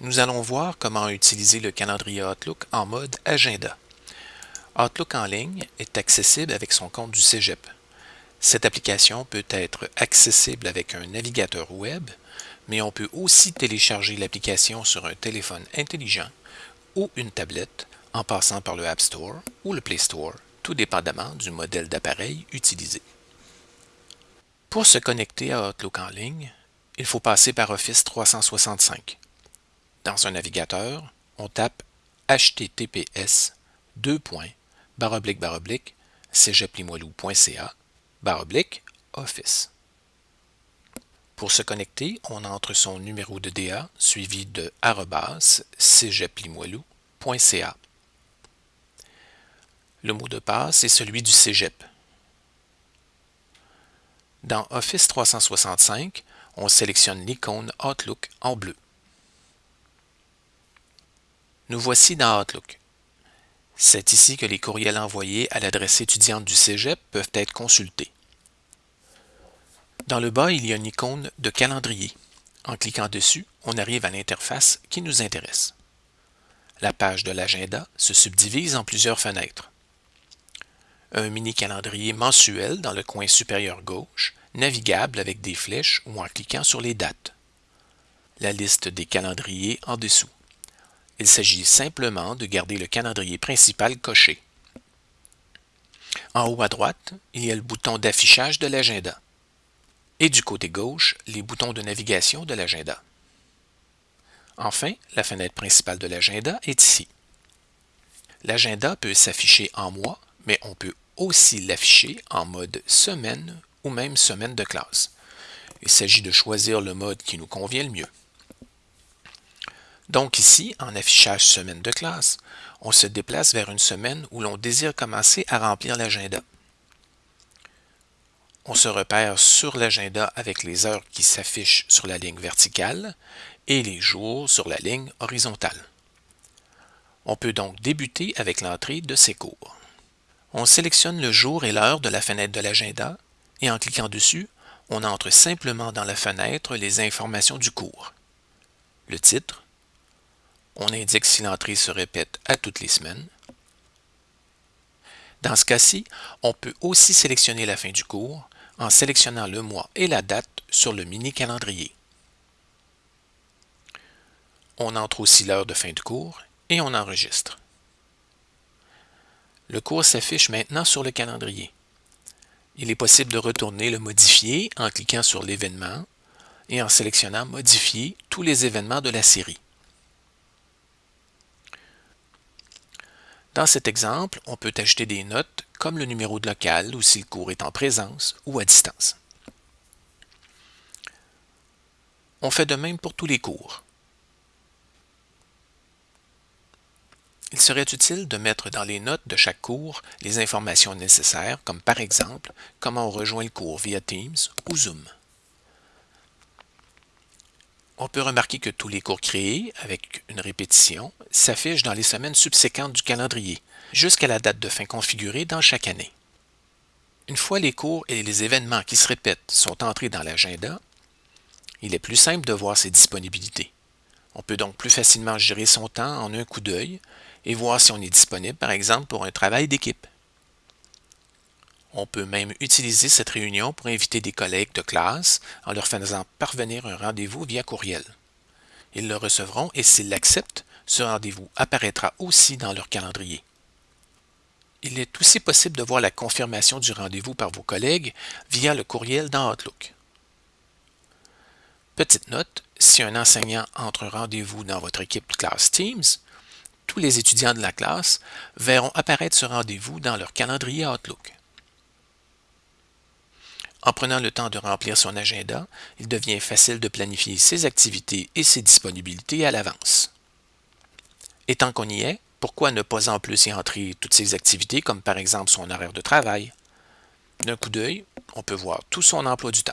nous allons voir comment utiliser le calendrier Outlook en mode agenda. Outlook en ligne est accessible avec son compte du Cégep. Cette application peut être accessible avec un navigateur web, mais on peut aussi télécharger l'application sur un téléphone intelligent ou une tablette en passant par le App Store ou le Play Store, tout dépendamment du modèle d'appareil utilisé. Pour se connecter à Outlook en ligne, il faut passer par Office 365. Dans un navigateur, on tape https office. Pour se connecter, on entre son numéro de DA suivi de cégeplimoilou.ca. Le mot de passe est celui du cégep. Dans Office 365, on sélectionne l'icône Outlook en bleu. Nous voici dans Outlook. C'est ici que les courriels envoyés à l'adresse étudiante du Cégep peuvent être consultés. Dans le bas, il y a une icône de calendrier. En cliquant dessus, on arrive à l'interface qui nous intéresse. La page de l'agenda se subdivise en plusieurs fenêtres. Un mini calendrier mensuel dans le coin supérieur gauche, navigable avec des flèches ou en cliquant sur les dates. La liste des calendriers en dessous. Il s'agit simplement de garder le calendrier principal coché. En haut à droite, il y a le bouton d'affichage de l'agenda. Et du côté gauche, les boutons de navigation de l'agenda. Enfin, la fenêtre principale de l'agenda est ici. L'agenda peut s'afficher en mois, mais on peut aussi l'afficher en mode semaine ou même semaine de classe. Il s'agit de choisir le mode qui nous convient le mieux. Donc ici, en affichage semaine de classe, on se déplace vers une semaine où l'on désire commencer à remplir l'agenda. On se repère sur l'agenda avec les heures qui s'affichent sur la ligne verticale et les jours sur la ligne horizontale. On peut donc débuter avec l'entrée de ces cours. On sélectionne le jour et l'heure de la fenêtre de l'agenda et en cliquant dessus, on entre simplement dans la fenêtre les informations du cours. Le titre, on indique si l'entrée se répète à toutes les semaines. Dans ce cas-ci, on peut aussi sélectionner la fin du cours en sélectionnant le mois et la date sur le mini-calendrier. On entre aussi l'heure de fin du cours et on enregistre. Le cours s'affiche maintenant sur le calendrier. Il est possible de retourner le modifier en cliquant sur l'événement et en sélectionnant Modifier tous les événements de la série. Dans cet exemple, on peut ajouter des notes comme le numéro de local ou si le cours est en présence ou à distance. On fait de même pour tous les cours. Il serait utile de mettre dans les notes de chaque cours les informations nécessaires, comme par exemple comment on rejoint le cours via Teams ou Zoom. On peut remarquer que tous les cours créés, avec une répétition, s'affichent dans les semaines subséquentes du calendrier, jusqu'à la date de fin configurée dans chaque année. Une fois les cours et les événements qui se répètent sont entrés dans l'agenda, il est plus simple de voir ses disponibilités. On peut donc plus facilement gérer son temps en un coup d'œil et voir si on est disponible, par exemple, pour un travail d'équipe. On peut même utiliser cette réunion pour inviter des collègues de classe en leur faisant parvenir un rendez-vous via courriel. Ils le recevront et s'ils l'acceptent, ce rendez-vous apparaîtra aussi dans leur calendrier. Il est aussi possible de voir la confirmation du rendez-vous par vos collègues via le courriel dans Outlook. Petite note, si un enseignant entre un rendez-vous dans votre équipe de classe Teams, tous les étudiants de la classe verront apparaître ce rendez-vous dans leur calendrier Outlook. En prenant le temps de remplir son agenda, il devient facile de planifier ses activités et ses disponibilités à l'avance. Et tant qu'on y est, pourquoi ne pas en plus y entrer toutes ses activités, comme par exemple son horaire de travail? D'un coup d'œil, on peut voir tout son emploi du temps.